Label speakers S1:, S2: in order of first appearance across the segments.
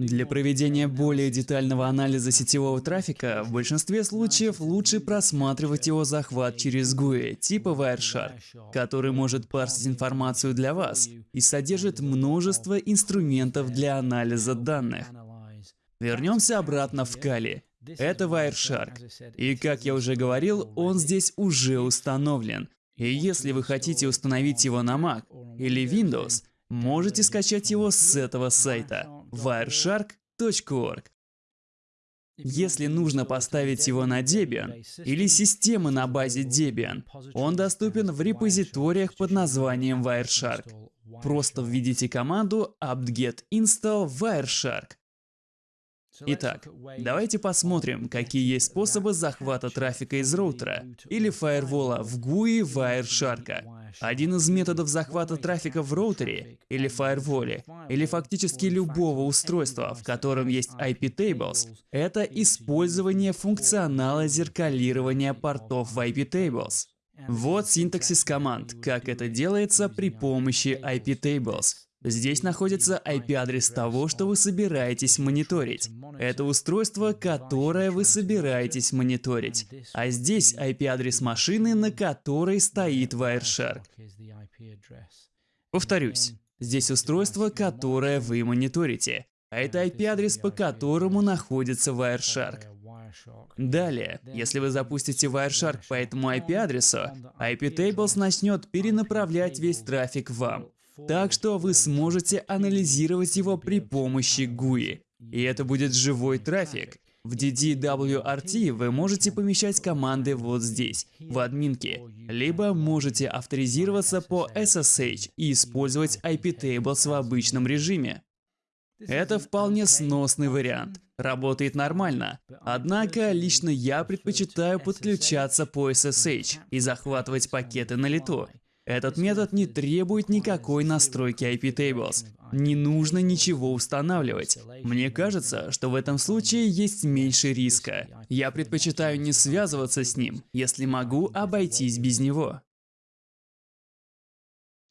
S1: Для проведения более детального анализа сетевого трафика, в большинстве случаев лучше просматривать его захват через GUI типа Wireshark, который может парсить информацию для вас и содержит множество инструментов для анализа данных. Вернемся обратно в Kali. Это Wireshark. И как я уже говорил, он здесь уже установлен. И если вы хотите установить его на Mac или Windows, можете скачать его с этого сайта wireshark.org. Если нужно поставить его на Debian или системы на базе Debian, он доступен в репозиториях под названием Wireshark. Просто введите команду apt-get install wireshark. Итак, давайте посмотрим, какие есть способы захвата трафика из роутера или фаервола в GUI Wireshark. Один из методов захвата трафика в роутере или фаерволе, или фактически любого устройства, в котором есть IP tables, это использование функционала зеркалирования портов в IP tables. Вот синтаксис команд, как это делается при помощи IP tables. Здесь находится IP-адрес того, что вы собираетесь мониторить. Это устройство, которое вы собираетесь мониторить. А здесь IP-адрес машины, на которой стоит Wireshark. Повторюсь, здесь устройство, которое вы мониторите. А это IP-адрес, по которому находится Wireshark. Далее, если вы запустите Wireshark по этому IP-адресу, IP-Tables начнет перенаправлять весь трафик вам. Так что вы сможете анализировать его при помощи GUI. И это будет живой трафик. В DDWRT вы можете помещать команды вот здесь, в админке, либо можете авторизироваться по SSH и использовать IP-tables в обычном режиме. Это вполне сносный вариант. Работает нормально. Однако, лично я предпочитаю подключаться по SSH и захватывать пакеты на лету. Этот метод не требует никакой настройки IP Tables. Не нужно ничего устанавливать. Мне кажется, что в этом случае есть меньше риска. Я предпочитаю не связываться с ним, если могу обойтись без него.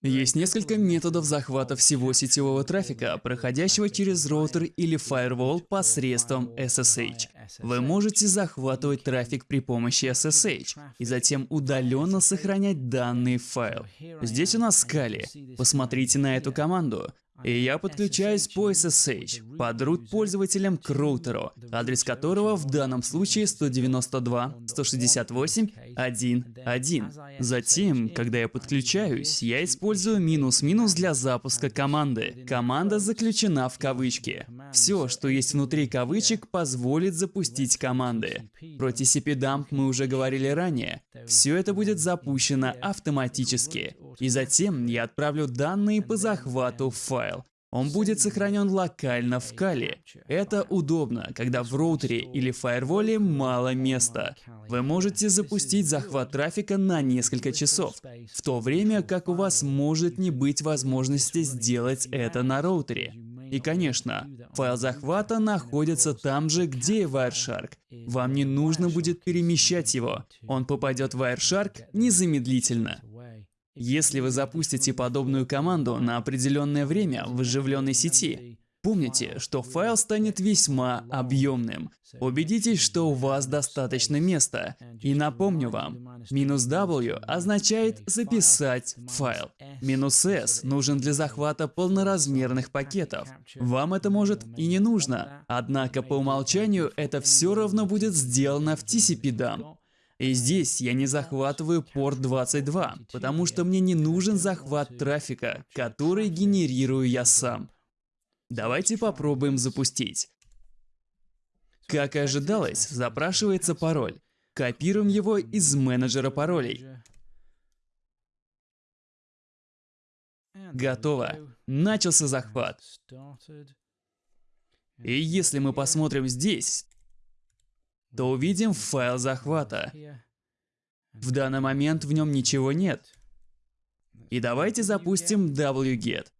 S1: Есть несколько методов захвата всего сетевого трафика, проходящего через роутер или firewall посредством SSH. Вы можете захватывать трафик при помощи SSH и затем удаленно сохранять данные в файл. Здесь у нас Kali. Посмотрите на эту команду. И я подключаюсь по SSH под root пользователем к роутеру, адрес которого в данном случае 192.168.1.1. Затем, когда я подключаюсь, я использую минус-минус для запуска команды. Команда заключена в кавычки. Все, что есть внутри кавычек, позволит запустить команды. Про TCP-dump мы уже говорили ранее. Все это будет запущено автоматически. И затем я отправлю данные по захвату в файл. Он будет сохранен локально в Кали. Это удобно, когда в роутере или фаерволе мало места. Вы можете запустить захват трафика на несколько часов, в то время как у вас может не быть возможности сделать это на роутере. И, конечно, файл захвата находится там же, где и Wireshark. Вам не нужно будет перемещать его. Он попадет в Wireshark незамедлительно. Если вы запустите подобную команду на определенное время в оживленной сети, помните, что файл станет весьма объемным. Убедитесь, что у вас достаточно места. И напомню вам, минус W означает записать файл. Минус S нужен для захвата полноразмерных пакетов. Вам это может и не нужно, однако по умолчанию это все равно будет сделано в TCP-DAM. И здесь я не захватываю порт 22, потому что мне не нужен захват трафика, который генерирую я сам. Давайте попробуем запустить. Как и ожидалось, запрашивается пароль. Копируем его из менеджера паролей. Готово. Начался захват. И если мы посмотрим здесь, то увидим файл захвата. В данный момент в нем ничего нет. И давайте запустим wget.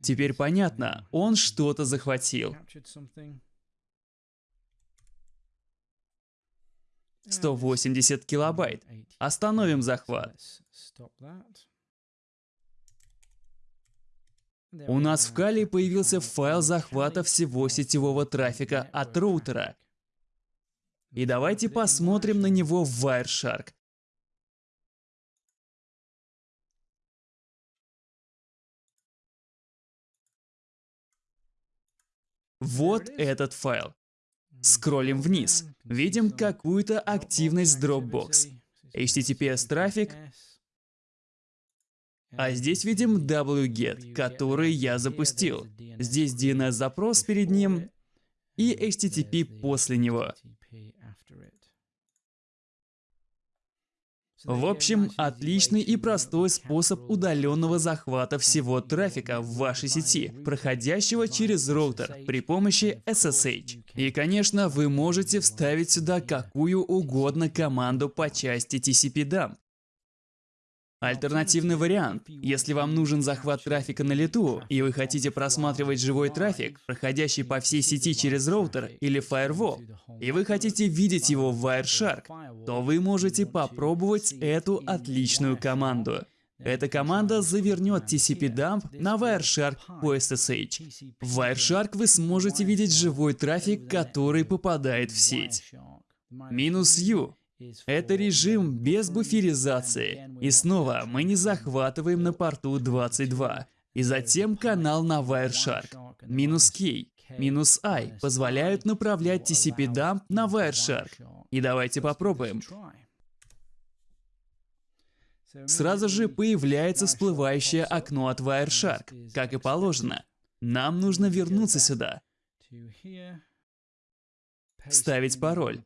S1: Теперь понятно, он что-то захватил. 180 килобайт. Остановим захват. У нас в Kali появился файл захвата всего сетевого трафика от роутера. И давайте посмотрим на него в Wireshark. Вот этот файл. Скроллим вниз. Видим какую-то активность Dropbox. HTTPS трафик. А здесь видим wget, который я запустил. Здесь DNS запрос перед ним и HTTP после него. В общем, отличный и простой способ удаленного захвата всего трафика в вашей сети, проходящего через роутер при помощи SSH. И, конечно, вы можете вставить сюда какую угодно команду по части TCP-DUMP. Альтернативный вариант. Если вам нужен захват трафика на лету, и вы хотите просматривать живой трафик, проходящий по всей сети через роутер или Firewall, и вы хотите видеть его в Wireshark, то вы можете попробовать эту отличную команду. Эта команда завернет TCP-дамп на Wireshark по SSH. В Wireshark вы сможете видеть живой трафик, который попадает в сеть. Минус U это режим без буферизации. И снова мы не захватываем на порту 22. И затем канал на Wireshark. Минус K, минус I позволяют направлять TCP-дамп на Wireshark. И давайте попробуем. Сразу же появляется всплывающее окно от Wireshark, как и положено. Нам нужно вернуться сюда. Вставить пароль.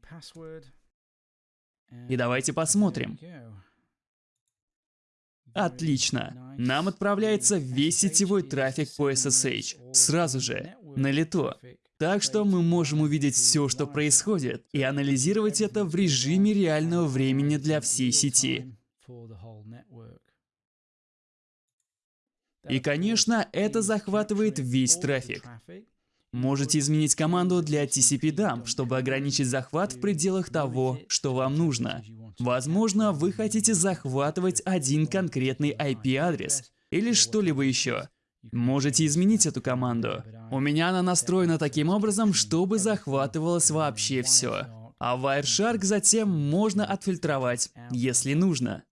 S1: И давайте посмотрим. Отлично. Нам отправляется весь сетевой трафик по SSH. Сразу же. На лету. Так что мы можем увидеть все, что происходит, и анализировать это в режиме реального времени для всей сети. И, конечно, это захватывает весь трафик. Можете изменить команду для TCP-DUMP, чтобы ограничить захват в пределах того, что вам нужно. Возможно, вы хотите захватывать один конкретный IP-адрес или что-либо еще. Можете изменить эту команду. У меня она настроена таким образом, чтобы захватывалось вообще все. А Wireshark затем можно отфильтровать, если нужно.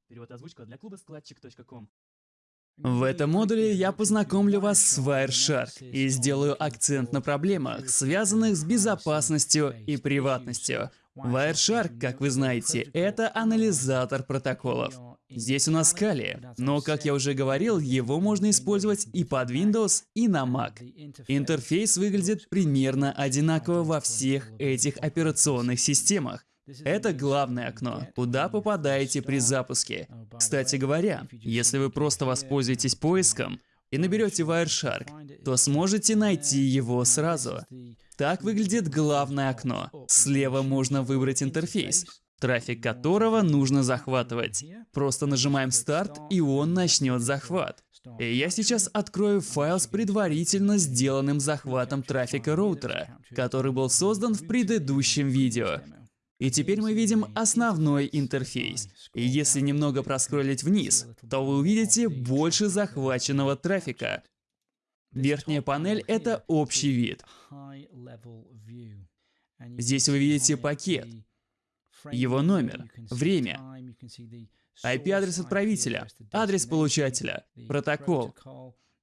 S1: В этом модуле я познакомлю вас с Wireshark и сделаю акцент на проблемах, связанных с безопасностью и приватностью. Wireshark, как вы знаете, это анализатор протоколов. Здесь у нас Kali, но, как я уже говорил, его можно использовать и под Windows, и на Mac. Интерфейс выглядит примерно одинаково во всех этих операционных системах. Это главное окно, куда попадаете при запуске. Кстати говоря, если вы просто воспользуетесь поиском и наберете Wireshark, то сможете найти его сразу. Так выглядит главное окно. Слева можно выбрать интерфейс, трафик которого нужно захватывать. Просто нажимаем старт, и он начнет захват. И я сейчас открою файл с предварительно сделанным захватом трафика роутера, который был создан в предыдущем видео. И теперь мы видим основной интерфейс. И если немного проскролить вниз, то вы увидите больше захваченного трафика. Верхняя панель — это общий вид. Здесь вы видите пакет, его номер, время, IP-адрес отправителя, адрес получателя, протокол,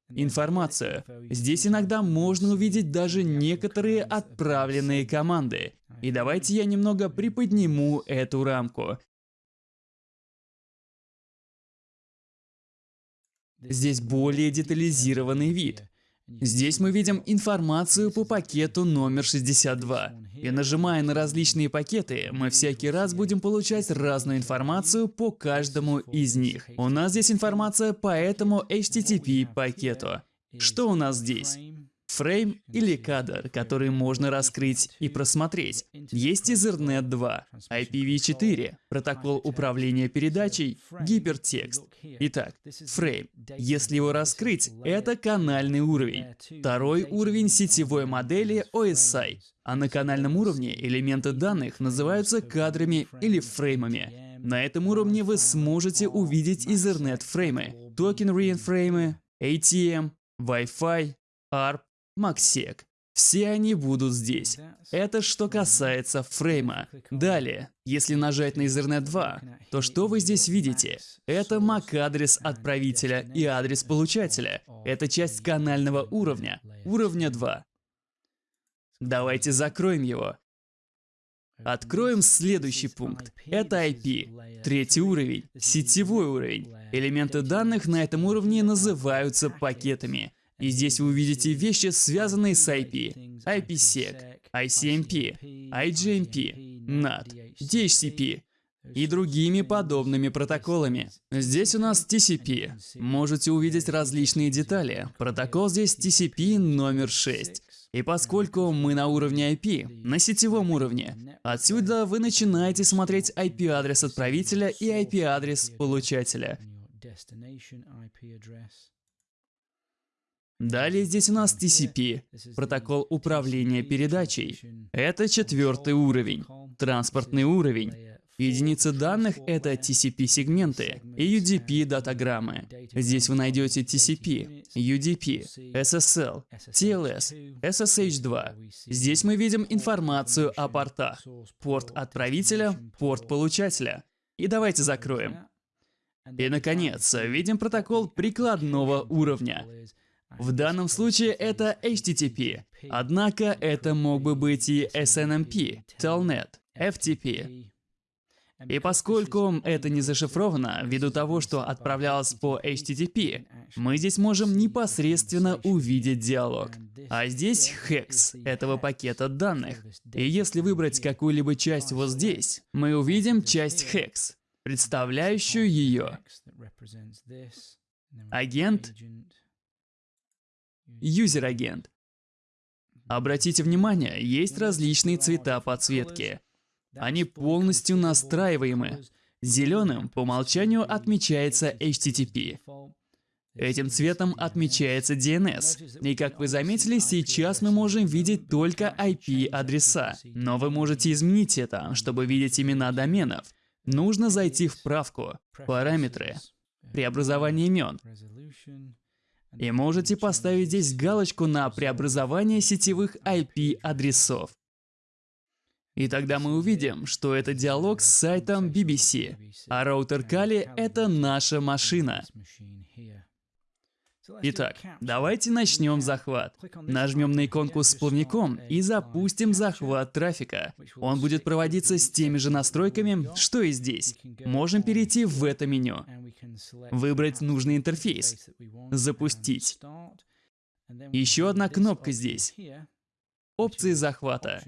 S1: информацию. Здесь иногда можно увидеть даже некоторые отправленные команды. И давайте я немного приподниму эту рамку. Здесь более детализированный вид. Здесь мы видим информацию по пакету номер 62. И нажимая на различные пакеты, мы всякий раз будем получать разную информацию по каждому из них. У нас здесь информация по этому HTTP пакету. Что у нас здесь? Фрейм или кадр, который можно раскрыть и просмотреть. Есть Ethernet 2, IPv4, протокол управления передачей, гипертекст. Итак, фрейм. Если его раскрыть, это канальный уровень. Второй уровень сетевой модели OSI. А на канальном уровне элементы данных называются кадрами или фреймами. На этом уровне вы сможете увидеть Ethernet фреймы, токен фреймы, ATM, Wi-Fi, ARP, MACsec. Все они будут здесь. Это что касается фрейма. Далее, если нажать на Ethernet 2, то что вы здесь видите? Это MAC-адрес отправителя и адрес получателя. Это часть канального уровня, уровня 2. Давайте закроем его. Откроем следующий пункт. Это IP. Третий уровень. Сетевой уровень. Элементы данных на этом уровне называются пакетами. И здесь вы увидите вещи, связанные с IP, IPsec, ICMP, IGMP, NAT, DHCP и другими подобными протоколами. Здесь у нас TCP. Можете увидеть различные детали. Протокол здесь TCP номер 6. И поскольку мы на уровне IP, на сетевом уровне, отсюда вы начинаете смотреть IP-адрес отправителя и IP-адрес получателя. Далее здесь у нас TCP, протокол управления передачей. Это четвертый уровень, транспортный уровень. Единицы данных — это TCP-сегменты и UDP-датаграммы. Здесь вы найдете TCP, UDP, SSL, TLS, SSH2. Здесь мы видим информацию о портах. Порт отправителя, порт получателя. И давайте закроем. И, наконец, видим протокол прикладного уровня. В данном случае это HTTP, однако это мог бы быть и SNMP, Telnet, FTP. И поскольку это не зашифровано, ввиду того, что отправлялось по HTTP, мы здесь можем непосредственно увидеть диалог. А здесь хекс этого пакета данных. И если выбрать какую-либо часть вот здесь, мы увидим часть хекс, представляющую ее. Агент Юзер-агент. Обратите внимание, есть различные цвета подсветки. Они полностью настраиваемы. Зеленым по умолчанию отмечается HTTP. Этим цветом отмечается DNS. И как вы заметили, сейчас мы можем видеть только IP-адреса. Но вы можете изменить это, чтобы видеть имена доменов. Нужно зайти в правку, параметры, преобразование имен, и можете поставить здесь галочку на преобразование сетевых IP-адресов. И тогда мы увидим, что это диалог с сайтом BBC, а роутер Kali — это наша машина. Итак, давайте начнем захват. Нажмем на иконку с плавником и запустим захват трафика. Он будет проводиться с теми же настройками, что и здесь. Можем перейти в это меню. Выбрать нужный интерфейс. Запустить. Еще одна кнопка здесь. Опции захвата.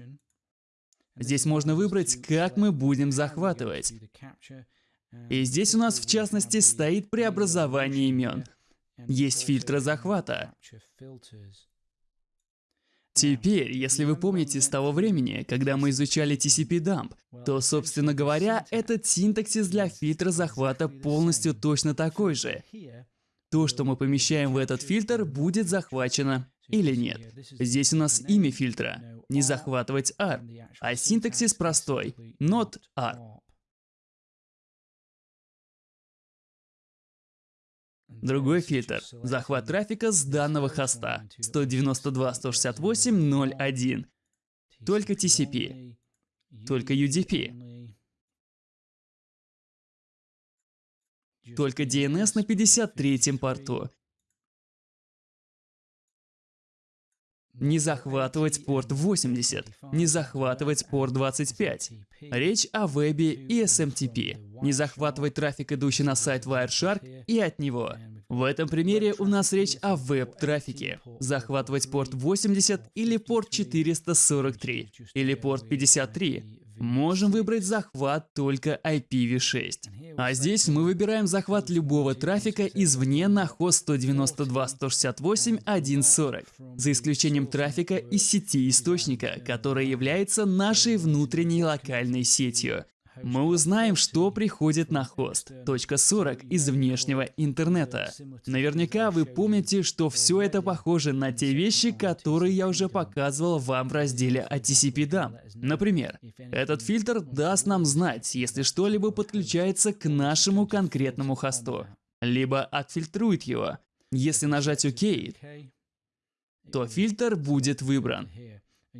S1: Здесь можно выбрать, как мы будем захватывать. И здесь у нас в частности стоит преобразование имен. Есть фильтры захвата. Теперь, если вы помните с того времени, когда мы изучали TCP-дамп, то, собственно говоря, этот синтаксис для фильтра захвата полностью точно такой же. То, что мы помещаем в этот фильтр, будет захвачено или нет. Здесь у нас имя фильтра. Не захватывать ARP. А синтаксис простой. Not ARP. Другой фильтр – захват трафика с данного хоста 192.168.0.1. Только TCP. Только UDP. Только DNS на 53-м порту. Не захватывать порт 80, не захватывать порт 25. Речь о вебе и SMTP. Не захватывать трафик, идущий на сайт Wireshark и от него. В этом примере у нас речь о веб-трафике. Захватывать порт 80 или порт 443, или порт 53. Можем выбрать захват только IPv6. А здесь мы выбираем захват любого трафика извне на хост 192.168.1.40, за исключением трафика из сети источника, которая является нашей внутренней локальной сетью. Мы узнаем, что приходит на хост. Точка 40 из внешнего интернета. Наверняка вы помните, что все это похоже на те вещи, которые я уже показывал вам в разделе о TCP-DAM. Например, этот фильтр даст нам знать, если что-либо подключается к нашему конкретному хосту, либо отфильтрует его. Если нажать ОК, то фильтр будет выбран.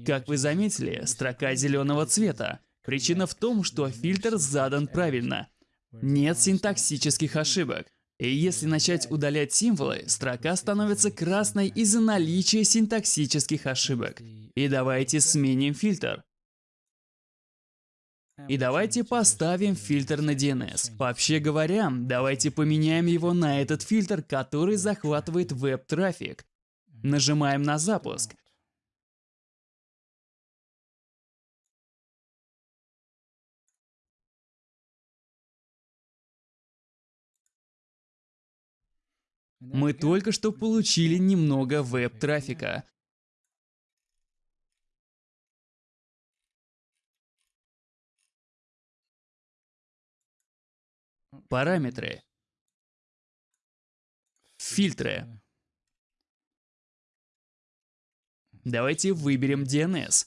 S1: Как вы заметили, строка зеленого цвета. Причина в том, что фильтр задан правильно. Нет синтаксических ошибок. И если начать удалять символы, строка становится красной из-за наличия синтаксических ошибок. И давайте сменим фильтр. И давайте поставим фильтр на DNS. Вообще говоря, давайте поменяем его на этот фильтр, который захватывает веб-трафик. Нажимаем на запуск. Мы только что получили немного веб-трафика. Параметры. Фильтры. Давайте выберем DNS.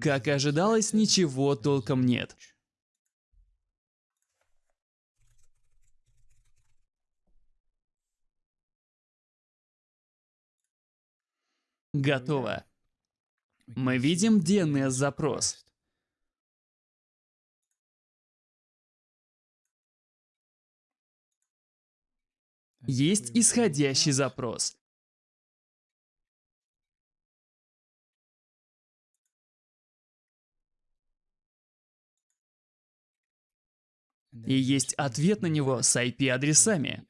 S1: Как и ожидалось, ничего толком нет. Готово. Мы видим DNS-запрос. Есть исходящий запрос. И есть ответ на него с IP-адресами.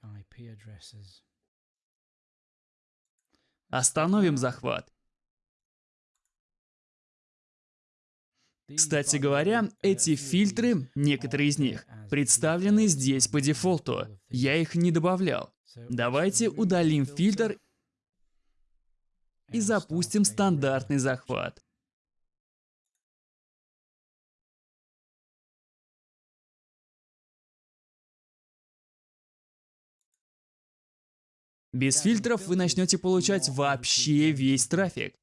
S1: Остановим захват. Кстати говоря, эти фильтры, некоторые из них, представлены здесь по дефолту. Я их не добавлял. Давайте удалим фильтр и запустим стандартный захват. Без фильтров вы начнете получать вообще весь трафик.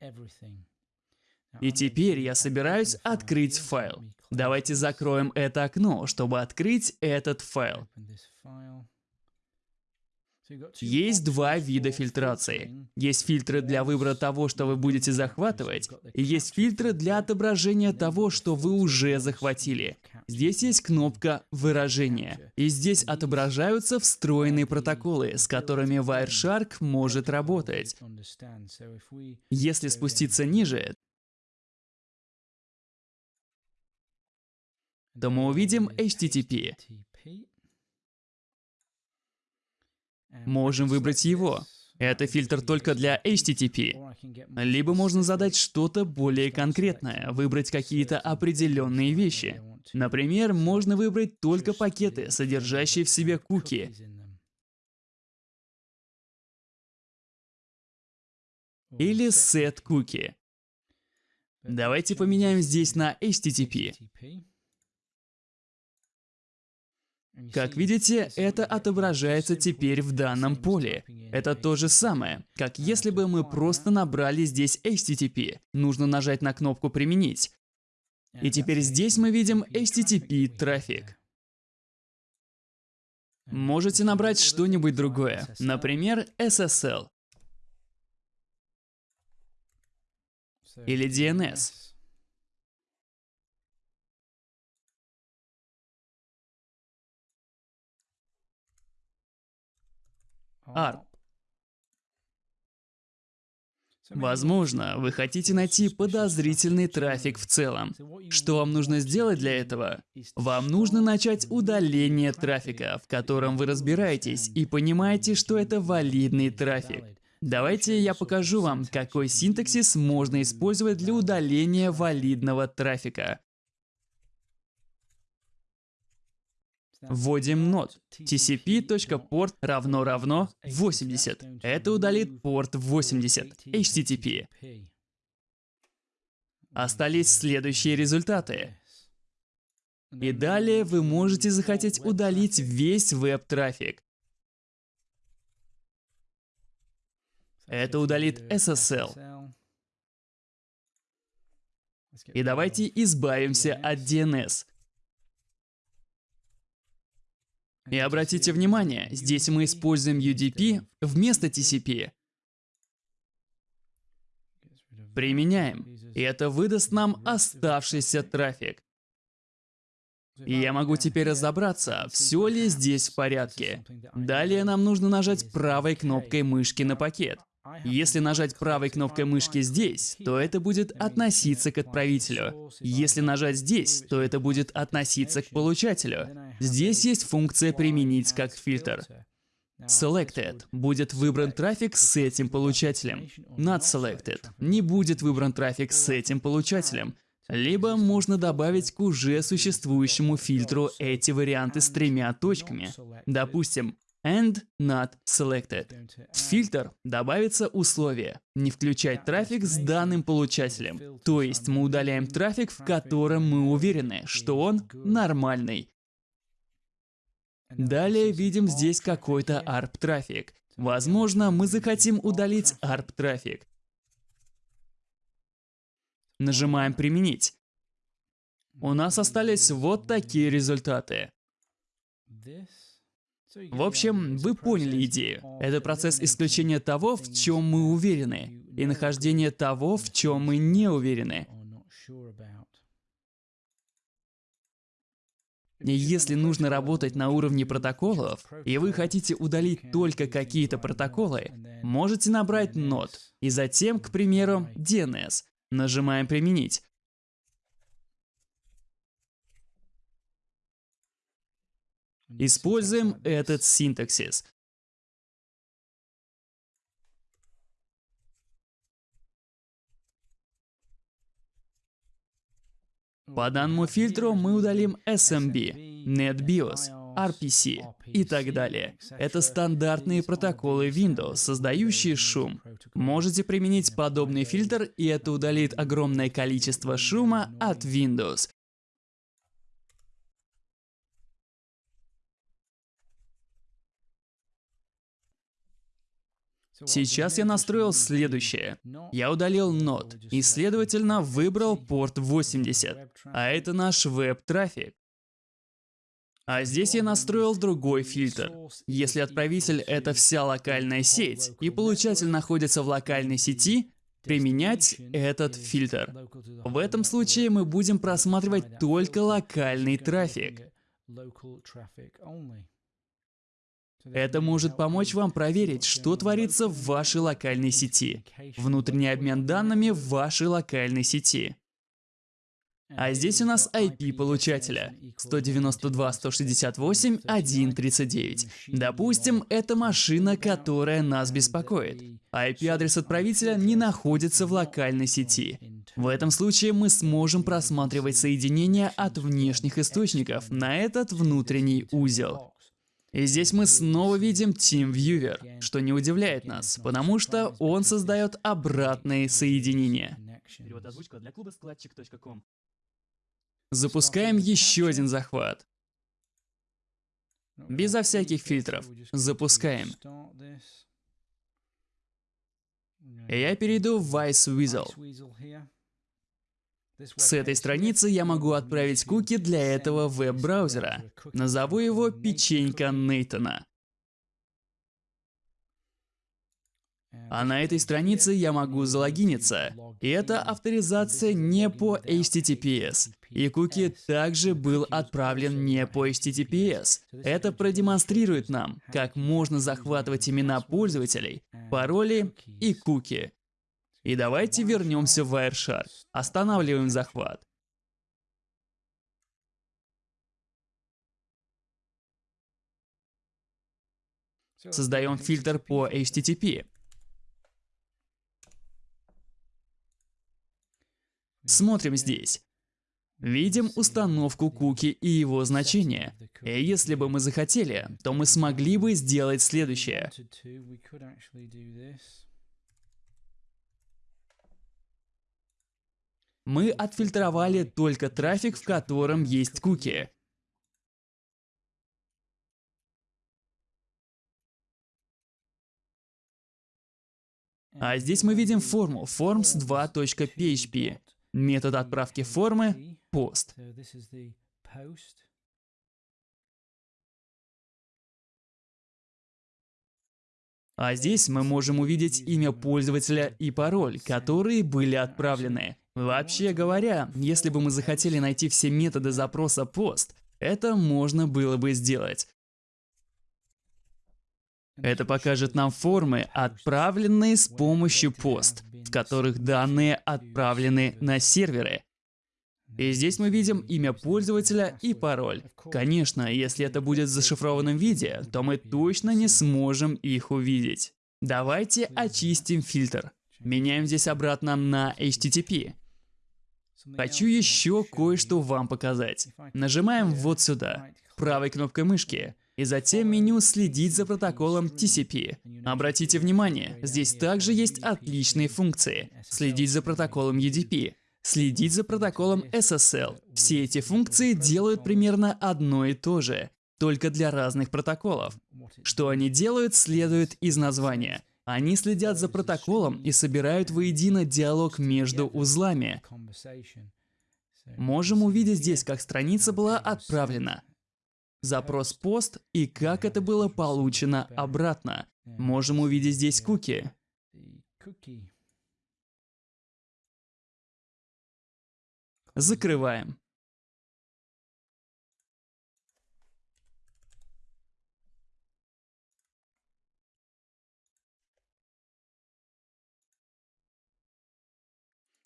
S1: И теперь я собираюсь открыть файл. Давайте закроем это окно, чтобы открыть этот файл. Есть два вида фильтрации. Есть фильтры для выбора того, что вы будете захватывать, и есть фильтры для отображения того, что вы уже захватили. Здесь есть кнопка «Выражение», и здесь отображаются встроенные протоколы, с которыми Wireshark может работать. Если спуститься ниже, то мы увидим HTTP. Можем выбрать его. Это фильтр только для HTTP. Либо можно задать что-то более конкретное, выбрать какие-то определенные вещи. Например, можно выбрать только пакеты, содержащие в себе куки. Или set cookie. Давайте поменяем здесь на HTTP. Как видите, это отображается теперь в данном поле. Это то же самое, как если бы мы просто набрали здесь HTTP. Нужно нажать на кнопку «Применить». И теперь здесь мы видим HTTP трафик. Можете набрать что-нибудь другое, например, SSL или DNS. ARP. Возможно, вы хотите найти подозрительный трафик в целом. Что вам нужно сделать для этого? Вам нужно начать удаление трафика, в котором вы разбираетесь и понимаете, что это валидный трафик. Давайте я покажу вам, какой синтаксис можно использовать для удаления валидного трафика. Вводим нод. tcp.port равно равно 80. Это удалит порт 80. HTTP. Остались следующие результаты. И далее вы можете захотеть удалить весь веб-трафик. Это удалит SSL. И давайте избавимся от DNS. И обратите внимание, здесь мы используем UDP вместо TCP. Применяем. И это выдаст нам оставшийся трафик. И я могу теперь разобраться, все ли здесь в порядке. Далее нам нужно нажать правой кнопкой мышки на пакет. Если нажать правой кнопкой мышки здесь, то это будет относиться к отправителю. Если нажать здесь, то это будет относиться к получателю. Здесь есть функция «Применить как фильтр». Selected будет выбран трафик с этим получателем. Not selected не будет выбран трафик с этим получателем. Либо можно добавить к уже существующему фильтру эти варианты с тремя точками. Допустим, and not selected. В фильтр добавится условие не включать трафик с данным получателем. То есть мы удаляем трафик, в котором мы уверены, что он нормальный. Далее видим здесь какой-то ARP-трафик. Возможно, мы захотим удалить ARP-трафик. Нажимаем «Применить». У нас остались вот такие результаты. В общем, вы поняли идею. Это процесс исключения того, в чем мы уверены, и нахождение того, в чем мы не уверены. Если нужно работать на уровне протоколов, и вы хотите удалить только какие-то протоколы, можете набрать node, и затем, к примеру, DNS. Нажимаем «Применить». Используем этот синтаксис. По данному фильтру мы удалим SMB, NetBIOS, RPC и так далее. Это стандартные протоколы Windows, создающие шум. Можете применить подобный фильтр, и это удалит огромное количество шума от Windows. Сейчас я настроил следующее. Я удалил нод и, следовательно, выбрал порт 80. А это наш веб-трафик. А здесь я настроил другой фильтр. Если отправитель — это вся локальная сеть, и получатель находится в локальной сети, применять этот фильтр. В этом случае мы будем просматривать только локальный трафик. Это может помочь вам проверить, что творится в вашей локальной сети. Внутренний обмен данными в вашей локальной сети. А здесь у нас IP получателя 192.168.1.39. Допустим, это машина, которая нас беспокоит. IP-адрес отправителя не находится в локальной сети. В этом случае мы сможем просматривать соединения от внешних источников на этот внутренний узел. И здесь мы снова видим TeamViewer, что не удивляет нас, потому что он создает обратные соединения. Запускаем еще один захват. Безо всяких фильтров. Запускаем. И я перейду в Vice Weasel. С этой страницы я могу отправить куки для этого веб-браузера. Назову его «Печенька Нейтона». А на этой странице я могу залогиниться. И это авторизация не по HTTPS. И куки также был отправлен не по HTTPS. Это продемонстрирует нам, как можно захватывать имена пользователей, пароли и куки. И давайте вернемся в Wireshark. Останавливаем захват. Создаем фильтр по HTTP. Смотрим здесь. Видим установку куки и его значение. И если бы мы захотели, то мы смогли бы сделать следующее. Мы отфильтровали только трафик, в котором есть куки. А здесь мы видим форму forms2.php. Метод отправки формы – пост. А здесь мы можем увидеть имя пользователя и пароль, которые были отправлены. Вообще говоря, если бы мы захотели найти все методы запроса пост, это можно было бы сделать. Это покажет нам формы, отправленные с помощью пост, в которых данные отправлены на серверы. И здесь мы видим имя пользователя и пароль. Конечно, если это будет в зашифрованном виде, то мы точно не сможем их увидеть. Давайте очистим фильтр. Меняем здесь обратно на HTTP. Хочу еще кое-что вам показать. Нажимаем вот сюда, правой кнопкой мышки, и затем меню «Следить за протоколом TCP». Обратите внимание, здесь также есть отличные функции. Следить за протоколом UDP, следить за протоколом SSL. Все эти функции делают примерно одно и то же, только для разных протоколов. Что они делают, следует из названия. Они следят за протоколом и собирают воедино диалог между узлами. Можем увидеть здесь, как страница была отправлена, запрос пост и как это было получено обратно. Можем увидеть здесь куки. Закрываем.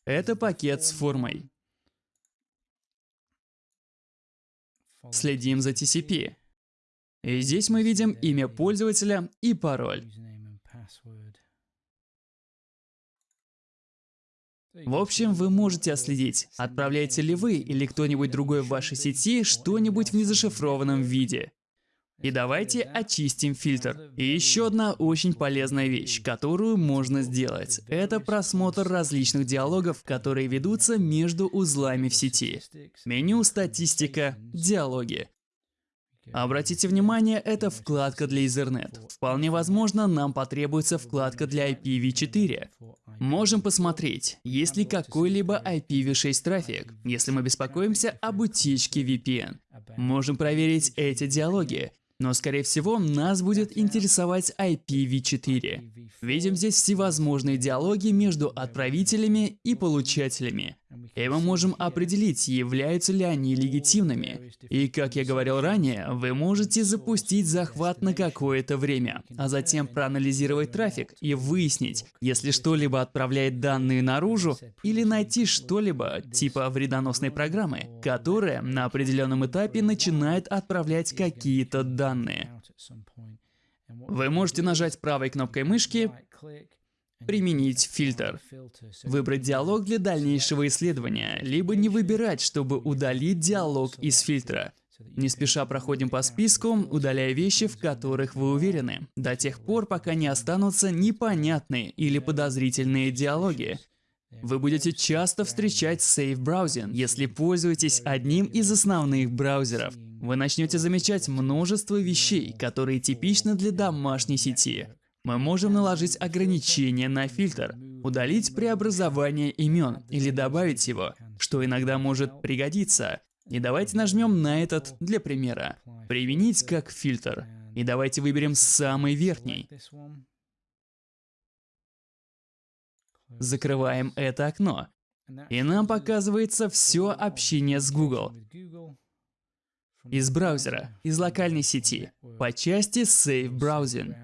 S1: Это пакет с формой. Следим за TCP. И здесь мы видим имя пользователя и пароль. В общем, вы можете отследить, отправляете ли вы или кто-нибудь другой в вашей сети что-нибудь в незашифрованном виде. И давайте очистим фильтр. И еще одна очень полезная вещь, которую можно сделать. Это просмотр различных диалогов, которые ведутся между узлами в сети. Меню «Статистика», «Диалоги». Обратите внимание, это вкладка для Ethernet. Вполне возможно, нам потребуется вкладка для IPv4. Можем посмотреть, есть ли какой-либо IPv6 трафик, если мы беспокоимся об утечке VPN. Можем проверить эти диалоги. Но, скорее всего, нас будет интересовать IPv4. Видим здесь всевозможные диалоги между отправителями и получателями. И мы можем определить, являются ли они легитимными. И как я говорил ранее, вы можете запустить захват на какое-то время, а затем проанализировать трафик и выяснить, если что-либо отправляет данные наружу, или найти что-либо типа вредоносной программы, которая на определенном этапе начинает отправлять какие-то данные. Вы можете нажать правой кнопкой мышки Применить фильтр. Выбрать диалог для дальнейшего исследования, либо не выбирать, чтобы удалить диалог из фильтра. Не спеша проходим по списку, удаляя вещи, в которых вы уверены, до тех пор, пока не останутся непонятные или подозрительные диалоги. Вы будете часто встречать Safe Browsing, если пользуетесь одним из основных браузеров. Вы начнете замечать множество вещей, которые типичны для домашней сети. Мы можем наложить ограничение на фильтр, удалить преобразование имен или добавить его, что иногда может пригодиться. И давайте нажмем на этот для примера. Применить как фильтр. И давайте выберем самый верхний. Закрываем это окно. И нам показывается все общение с Google. Из браузера, из локальной сети, по части Safe Browsing.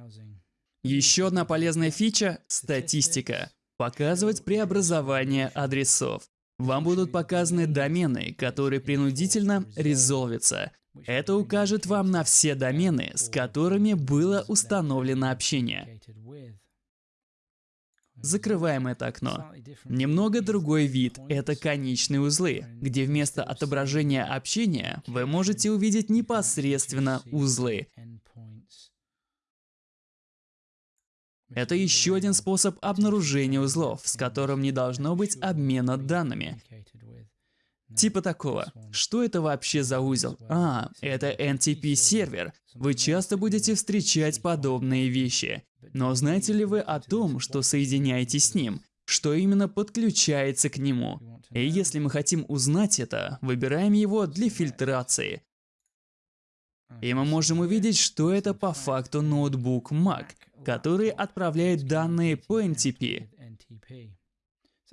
S1: Еще одна полезная фича – статистика. Показывать преобразование адресов. Вам будут показаны домены, которые принудительно резолвятся. Это укажет вам на все домены, с которыми было установлено общение. Закрываем это окно. Немного другой вид – это конечные узлы, где вместо отображения общения вы можете увидеть непосредственно узлы. Это еще один способ обнаружения узлов, с которым не должно быть обмена данными. Типа такого. Что это вообще за узел? А, это NTP-сервер. Вы часто будете встречать подобные вещи. Но знаете ли вы о том, что соединяетесь с ним? Что именно подключается к нему? И если мы хотим узнать это, выбираем его для фильтрации. И мы можем увидеть, что это по факту ноутбук Mac, который отправляет данные по NTP.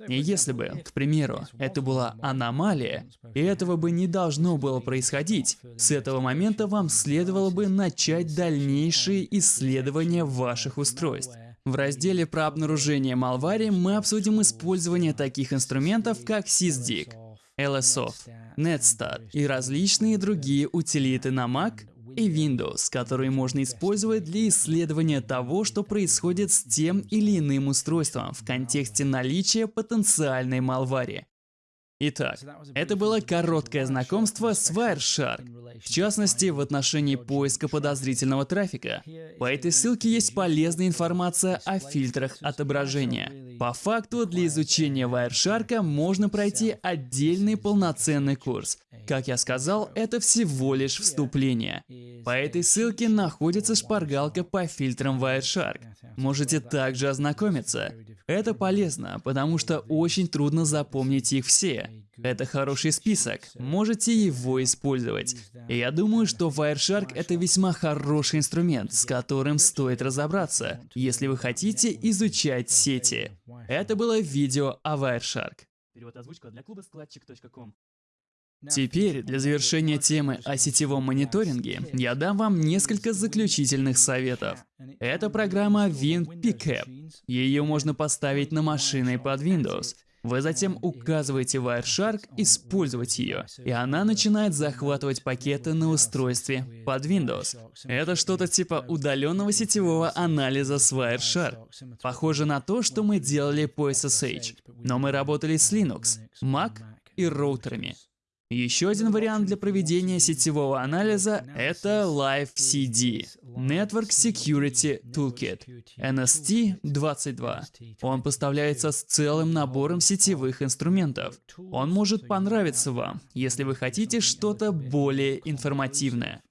S1: И если бы, к примеру, это была аномалия, и этого бы не должно было происходить, с этого момента вам следовало бы начать дальнейшие исследования ваших устройств. В разделе про обнаружение Malware мы обсудим использование таких инструментов, как SysDig, LSOft, Netstat и различные другие утилиты на Mac и Windows, которые можно использовать для исследования того, что происходит с тем или иным устройством в контексте наличия потенциальной малвари. Итак, это было короткое знакомство с Wireshark, в частности, в отношении поиска подозрительного трафика. По этой ссылке есть полезная информация о фильтрах отображения. По факту, для изучения Wireshark можно пройти отдельный полноценный курс. Как я сказал, это всего лишь вступление. По этой ссылке находится шпаргалка по фильтрам Wireshark. Можете также ознакомиться. Это полезно, потому что очень трудно запомнить их все. Это хороший список, можете его использовать. И я думаю, что Wireshark это весьма хороший инструмент, с которым стоит разобраться, если вы хотите изучать сети. Это было видео о Wireshark. Перевод озвучка для клуба складчик.ком. Теперь, для завершения темы о сетевом мониторинге, я дам вам несколько заключительных советов. Это программа WinPickup. Ее можно поставить на машины под Windows. Вы затем указываете Wireshark использовать ее, и она начинает захватывать пакеты на устройстве под Windows. Это что-то типа удаленного сетевого анализа с Wireshark. Похоже на то, что мы делали по SSH, но мы работали с Linux, Mac и роутерами. Еще один вариант для проведения сетевого анализа — это Live CD — Network Security Toolkit NST-22. Он поставляется с целым набором сетевых инструментов. Он может понравиться вам, если вы хотите что-то более информативное.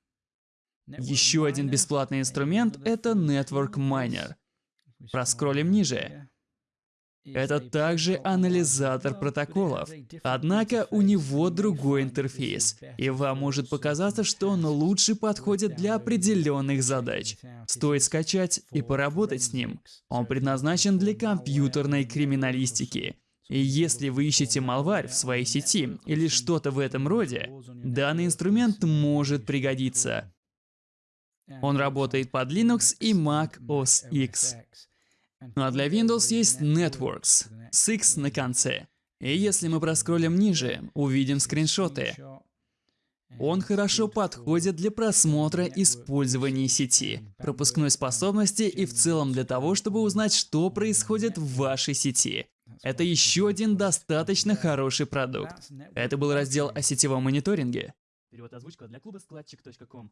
S1: Еще один бесплатный инструмент — это Network Miner. Проскроллим ниже. Это также анализатор протоколов. Однако у него другой интерфейс, и вам может показаться, что он лучше подходит для определенных задач. Стоит скачать и поработать с ним. Он предназначен для компьютерной криминалистики. И если вы ищете малварь в своей сети или что-то в этом роде, данный инструмент может пригодиться. Он работает под Linux и Mac OS X. Ну а для Windows есть Networks с X на конце. И если мы проскроллим ниже, увидим скриншоты. Он хорошо подходит для просмотра использования сети, пропускной способности и в целом для того, чтобы узнать, что происходит в вашей сети. Это еще один достаточно хороший продукт. Это был раздел о сетевом мониторинге. Перевод озвучка для клуба складчик.ком.